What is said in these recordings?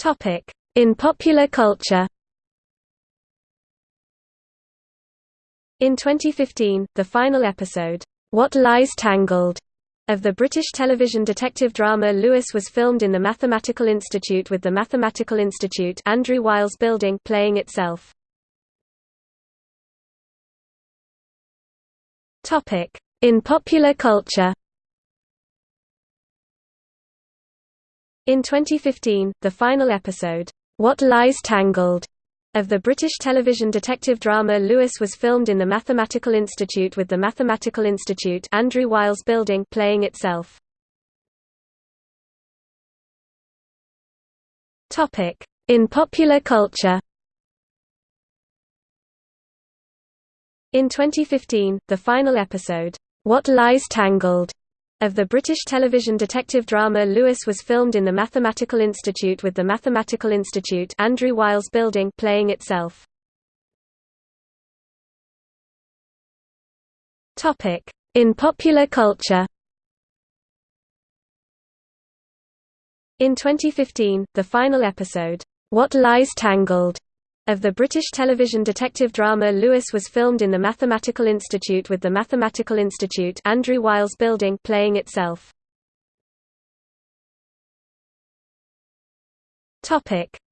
Topic: In popular culture. In 2015, the final episode, What Lies Tangled, of the British television detective drama Lewis was filmed in the Mathematical Institute with the Mathematical Institute Andrew Wiles building playing itself. Topic: In popular culture. In 2015, the final episode, What Lies Tangled, of the British television detective drama Lewis was filmed in the Mathematical Institute with the Mathematical Institute Andrew Wiles building playing itself. Topic: In popular culture In 2015, the final episode, What Lies Tangled, of the British television detective drama Lewis was filmed in the Mathematical Institute with the Mathematical Institute Andrew Wiles building playing itself. In popular culture. In 2015, the final episode, What Lies Tangled, of the British television detective drama Lewis was filmed in the Mathematical Institute with the Mathematical Institute Andrew Wiles building playing itself.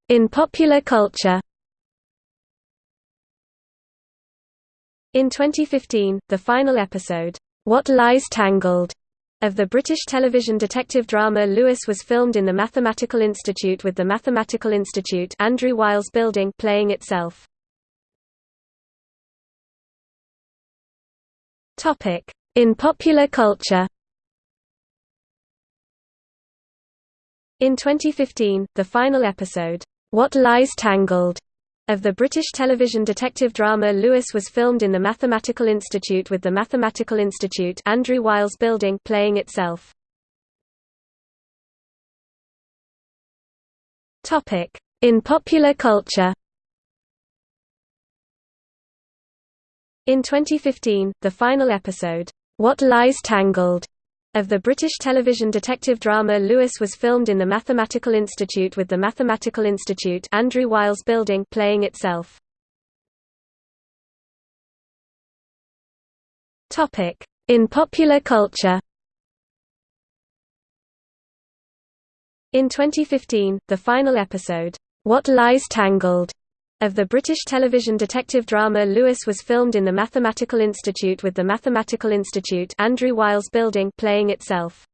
In popular culture. In 2015, the final episode, What Lies Tangled, of the British television detective drama Lewis was filmed in the Mathematical Institute with the Mathematical Institute Andrew Wiles building playing itself. In popular culture In 2015, the final episode, What Lies Tangled, of the British television detective drama Lewis was filmed in the Mathematical Institute with the Mathematical Institute Andrew Wiles building playing itself. In popular culture In 2015, the final episode, What Lies Tangled, of the British television detective drama Lewis was filmed in the Mathematical Institute with the Mathematical Institute Andrew Wiles building playing itself. In popular culture In 2015, the final episode, What Lies Tangled, of the British television detective drama Lewis was filmed in the Mathematical Institute with the Mathematical Institute Andrew Wiles building playing itself.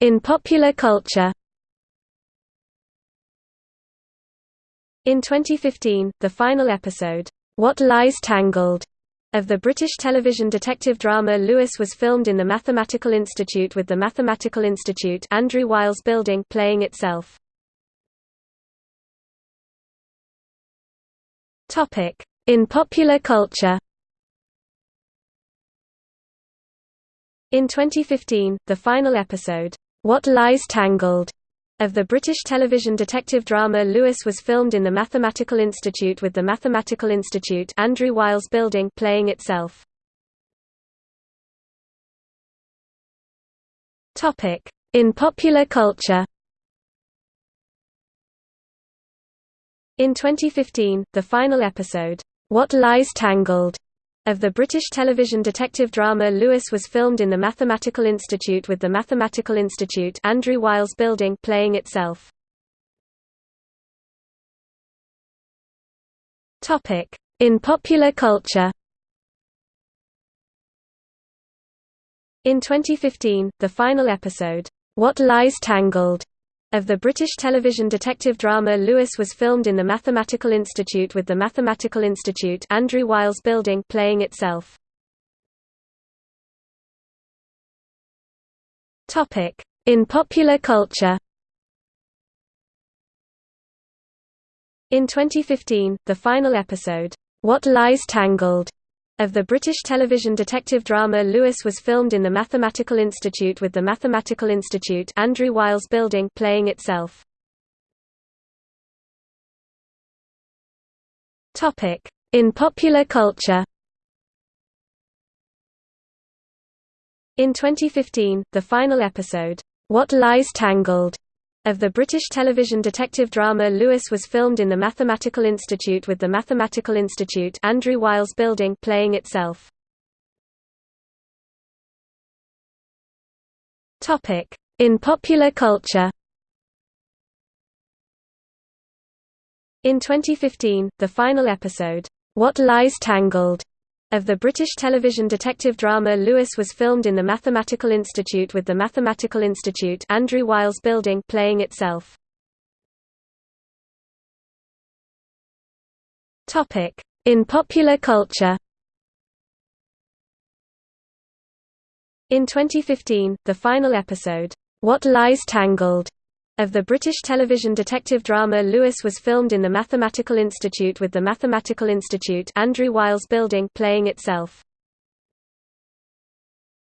In popular culture In 2015, the final episode, What Lies Tangled, of the British television detective drama Lewis was filmed in the Mathematical Institute with the Mathematical Institute Andrew Wiles building playing itself. In popular culture In 2015, the final episode, What Lies Tangled, of the British television detective drama Lewis was filmed in the Mathematical Institute with the Mathematical Institute Andrew Wiles building playing itself. In popular culture In 2015, the final episode, What Lies Tangled, of the British television detective drama Lewis was filmed in the Mathematical Institute with the Mathematical Institute Andrew Wiles building playing itself. In popular culture. In 2015, the final episode, What Lies Tangled, of the British television detective drama Lewis was filmed in the Mathematical Institute with the Mathematical Institute Andrew Wiles building playing itself. In popular culture In 2015, the final episode, What Lies Tangled, of the British television detective drama Lewis was filmed in the Mathematical Institute with the Mathematical Institute Andrew Wiles building playing itself. In popular culture In 2015, the final episode, What Lies Tangled, of the British television detective drama Lewis was filmed in the Mathematical Institute with the Mathematical Institute Andrew Wiles building playing itself. In popular culture. In 2015, the final episode, What Lies Tangled, of the British television detective drama Lewis was filmed in the Mathematical Institute with the Mathematical Institute Andrew Wiles building playing itself. In popular culture. In 2015, the final episode, What Lies Tangled, of the British television detective drama Lewis was filmed in the Mathematical Institute with the Mathematical Institute Andrew Wiles building playing itself.